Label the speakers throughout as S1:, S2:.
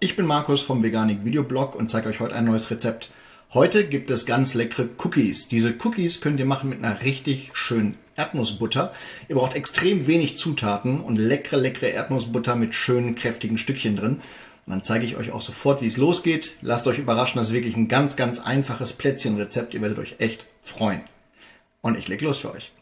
S1: Ich bin Markus vom Veganik Videoblog und zeige euch heute ein neues Rezept. Heute gibt es ganz leckere Cookies. Diese Cookies könnt ihr machen mit einer richtig schönen Erdnussbutter. Ihr braucht extrem wenig Zutaten und leckere, leckere Erdnussbutter mit schönen, kräftigen Stückchen drin. Und dann zeige ich euch auch sofort, wie es losgeht. Lasst euch überraschen, das ist wirklich ein ganz, ganz einfaches Plätzchenrezept. Ihr werdet euch echt freuen. Und ich leg los für euch.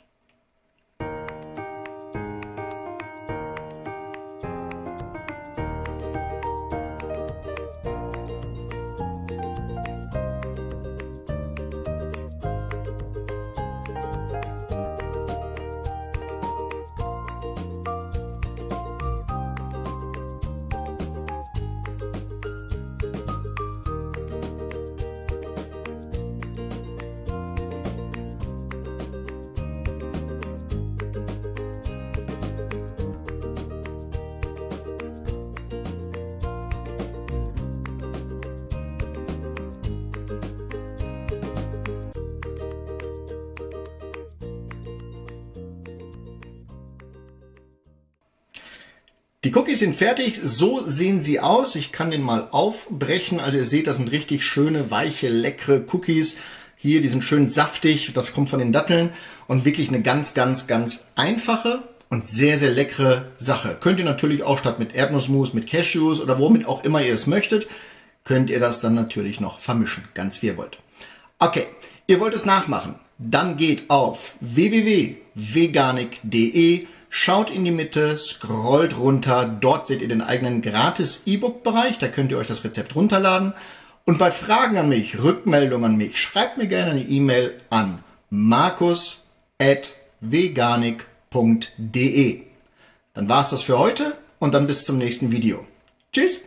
S1: Die Cookies sind fertig, so sehen sie aus. Ich kann den mal aufbrechen. Also ihr seht, das sind richtig schöne, weiche, leckere Cookies. Hier, die sind schön saftig, das kommt von den Datteln. Und wirklich eine ganz, ganz, ganz einfache und sehr, sehr leckere Sache. Könnt ihr natürlich auch statt mit Erdnussmus, mit Cashews oder womit auch immer ihr es möchtet, könnt ihr das dann natürlich noch vermischen, ganz wie ihr wollt. Okay, ihr wollt es nachmachen. Dann geht auf www.veganik.de Schaut in die Mitte, scrollt runter, dort seht ihr den eigenen gratis E-Book-Bereich, da könnt ihr euch das Rezept runterladen. Und bei Fragen an mich, Rückmeldungen an mich, schreibt mir gerne eine E-Mail an markus.veganik.de. Dann war's das für heute und dann bis zum nächsten Video. Tschüss!